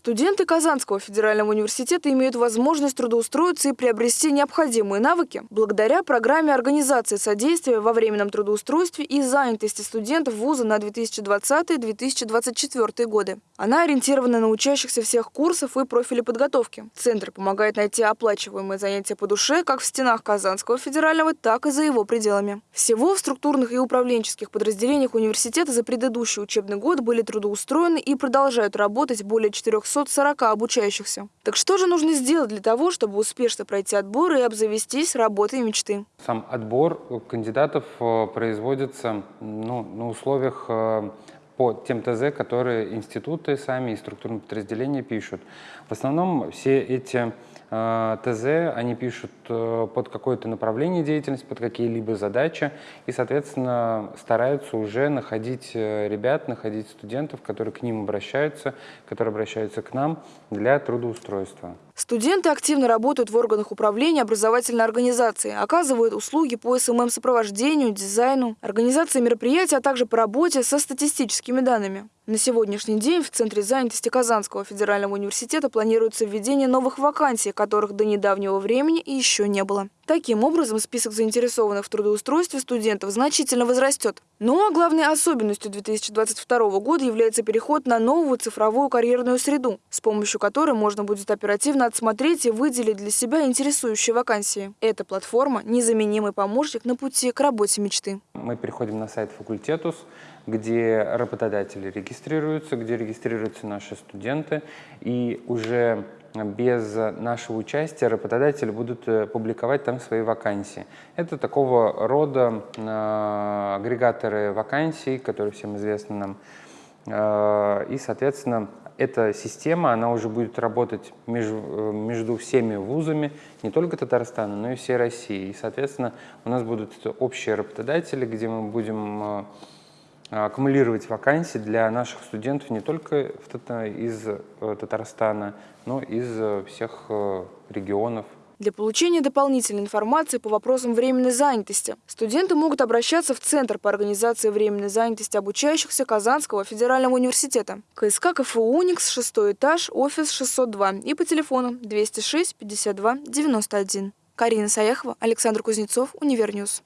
Студенты Казанского федерального университета имеют возможность трудоустроиться и приобрести необходимые навыки благодаря программе организации содействия во временном трудоустройстве и занятости студентов вуза на 2020-2024 годы. Она ориентирована на учащихся всех курсов и профилей подготовки. Центр помогает найти оплачиваемые занятия по душе как в стенах Казанского федерального, так и за его пределами. Всего в структурных и управленческих подразделениях университета за предыдущий учебный год были трудоустроены и продолжают работать более 4 340 обучающихся. Так что же нужно сделать для того, чтобы успешно пройти отбор и обзавестись работой мечты? Сам отбор кандидатов э, производится ну, на условиях э, по тем ТЗ, которые институты сами и структурные подразделения пишут. В основном все эти э, ТЗ они пишут под какое-то направление деятельности, под какие-либо задачи, и, соответственно, стараются уже находить ребят, находить студентов, которые к ним обращаются, которые обращаются к нам для трудоустройства. Студенты активно работают в органах управления образовательной организации, оказывают услуги по СММ-сопровождению, дизайну, организации мероприятий, а также по работе со статистическими данными. На сегодняшний день в Центре занятости Казанского федерального университета планируется введение новых вакансий, которых до недавнего времени еще не было. Таким образом, список заинтересованных в трудоустройстве студентов значительно возрастет. Ну а главной особенностью 2022 года является переход на новую цифровую карьерную среду, с помощью которой можно будет оперативно отсмотреть и выделить для себя интересующие вакансии. Эта платформа – незаменимый помощник на пути к работе мечты. Мы переходим на сайт факультетус, где работодатели регистрируются, где регистрируются наши студенты, и уже без нашего участия работодатели будут э, публиковать там свои вакансии. Это такого рода э, агрегаторы вакансий, которые всем известны нам. Э, и, соответственно, эта система, она уже будет работать между, между всеми вузами, не только Татарстана, но и всей России. И, соответственно, у нас будут общие работодатели, где мы будем аккумулировать вакансии для наших студентов не только из э, Татарстана, но и из э, всех э, регионов. Для получения дополнительной информации по вопросам временной занятости студенты могут обращаться в Центр по организации временной занятости обучающихся Казанского федерального университета. КСК КФУ «Уникс», шестой этаж, офис 602 и по телефону 206 52 91. Карина Саяхова, Александр Кузнецов, Универньюз.